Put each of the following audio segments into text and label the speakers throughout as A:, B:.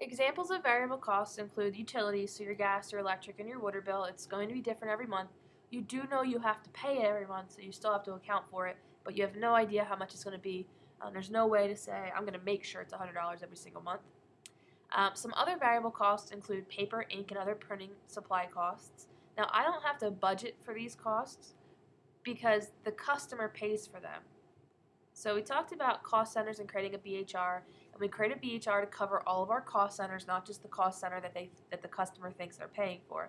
A: Examples of variable costs include utilities, so your gas, your electric, and your water bill. It's going to be different every month. You do know you have to pay it every month, so you still have to account for it, but you have no idea how much it's going to be. Um, there's no way to say, I'm going to make sure it's $100 every single month. Um, some other variable costs include paper, ink, and other printing supply costs. Now, I don't have to budget for these costs because the customer pays for them. So we talked about cost centers and creating a BHR, and we create a BHR to cover all of our cost centers, not just the cost center that they that the customer thinks they're paying for.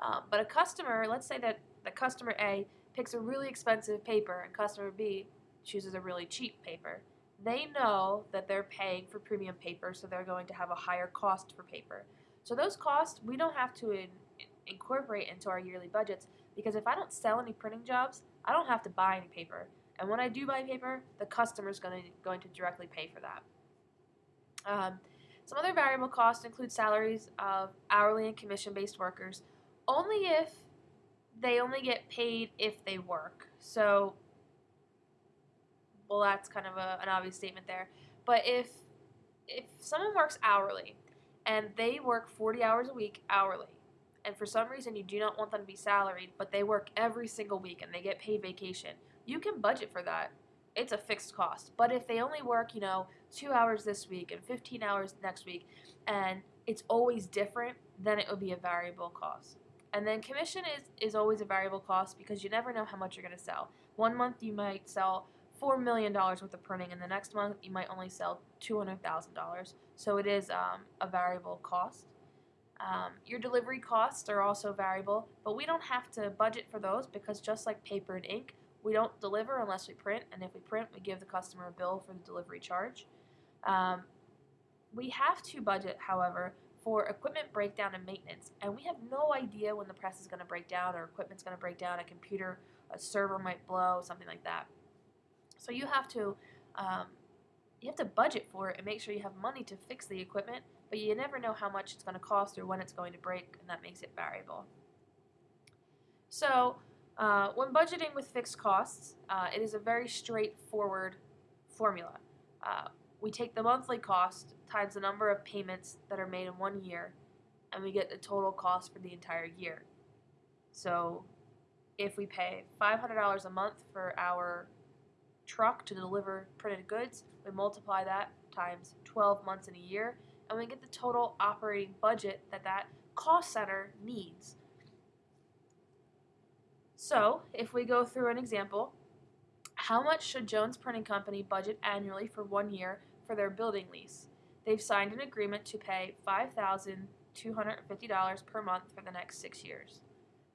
A: Um, but a customer, let's say that the customer A picks a really expensive paper and customer B chooses a really cheap paper. They know that they're paying for premium paper, so they're going to have a higher cost for paper. So those costs we don't have to in, incorporate into our yearly budgets because if I don't sell any printing jobs, I don't have to buy any paper. And when I do buy paper, the customer is going to, going to directly pay for that. Um, some other variable costs include salaries of hourly and commission-based workers, only if they only get paid if they work. So, well, that's kind of a, an obvious statement there. But if if someone works hourly and they work 40 hours a week hourly, and for some reason you do not want them to be salaried, but they work every single week and they get paid vacation, you can budget for that. It's a fixed cost. But if they only work, you know, two hours this week and 15 hours next week, and it's always different, then it would be a variable cost. And then commission is, is always a variable cost because you never know how much you're going to sell. One month you might sell $4 million worth of printing, and the next month you might only sell $200,000. So it is um, a variable cost. Um, your delivery costs are also variable, but we don't have to budget for those because just like paper and ink, we don't deliver unless we print, and if we print, we give the customer a bill for the delivery charge. Um, we have to budget, however, for equipment breakdown and maintenance, and we have no idea when the press is going to break down or equipment's going to break down, a computer, a server might blow, something like that. So you have to um, you have to budget for it and make sure you have money to fix the equipment, but you never know how much it's going to cost or when it's going to break, and that makes it variable. So uh, when budgeting with fixed costs, uh, it is a very straightforward formula. Uh, we take the monthly cost times the number of payments that are made in one year, and we get the total cost for the entire year. So if we pay $500 a month for our truck to deliver printed goods, we multiply that times 12 months in a year, and we get the total operating budget that that cost center needs. So, if we go through an example, how much should Jones Printing Company budget annually for one year for their building lease? They've signed an agreement to pay $5,250 per month for the next six years.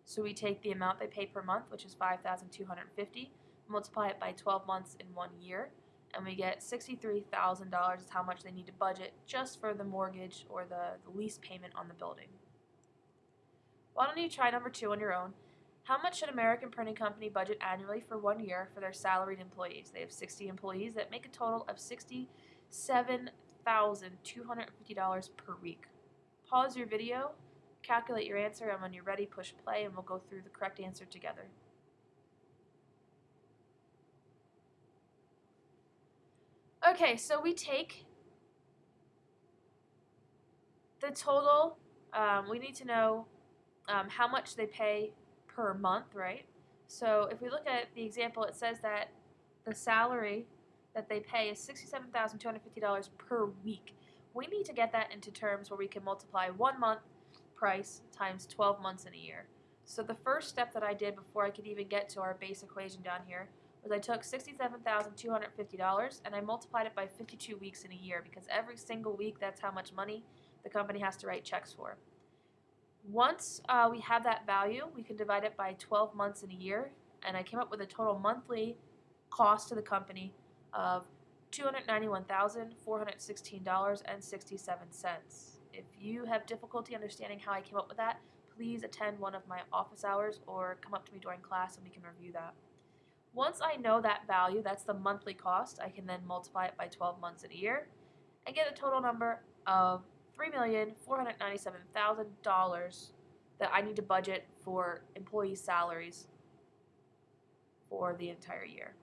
A: So we take the amount they pay per month, which is 5,250, multiply it by 12 months in one year, and we get $63,000 is how much they need to budget just for the mortgage or the, the lease payment on the building. Why don't you try number two on your own? How much should American Printing Company budget annually for one year for their salaried employees? They have 60 employees that make a total of $67,250 per week. Pause your video, calculate your answer, and when you're ready, push play, and we'll go through the correct answer together. Okay, so we take the total. Um, we need to know um, how much they pay per month, right? So if we look at the example, it says that the salary that they pay is $67,250 per week. We need to get that into terms where we can multiply one month price times 12 months in a year. So the first step that I did before I could even get to our base equation down here was I took $67,250 and I multiplied it by 52 weeks in a year because every single week that's how much money the company has to write checks for. Once uh, we have that value, we can divide it by 12 months in a year, and I came up with a total monthly cost to the company of $291,416.67. If you have difficulty understanding how I came up with that, please attend one of my office hours or come up to me during class and we can review that. Once I know that value, that's the monthly cost, I can then multiply it by 12 months in a year and get a total number of $3,497,000 that I need to budget for employee salaries for the entire year.